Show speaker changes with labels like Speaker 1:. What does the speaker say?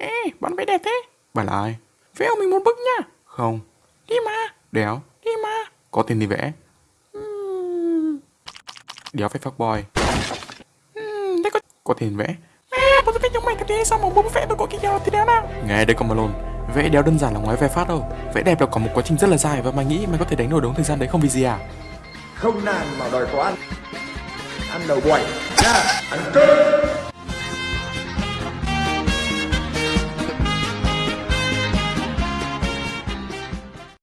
Speaker 1: Ê, bạn vẽ đẹp thế.
Speaker 2: Bà là ai?
Speaker 1: Vẽ mình một bức nha.
Speaker 2: Không.
Speaker 1: Đi mà,
Speaker 2: Đéo.
Speaker 1: đi mà.
Speaker 2: Có tiền thì vẽ.
Speaker 1: Ừm,
Speaker 2: Đéo phải phát boy.
Speaker 1: Hmm, có...
Speaker 2: Có tiền vẽ.
Speaker 1: À, một cái giống mày thế sao mà bố vẽ tôi có cái gì thì đéo nào.
Speaker 2: Nghe đây con Malone. Vẽ đéo đơn giản là ngoái ve phát đâu. Vẽ đẹp là có một quá trình rất là dài và mày nghĩ mày có thể đánh đổi đúng thời gian đấy không vì gì à?
Speaker 3: không nàn mà đòi có ăn ăn đầu quẩy nha ăn cơm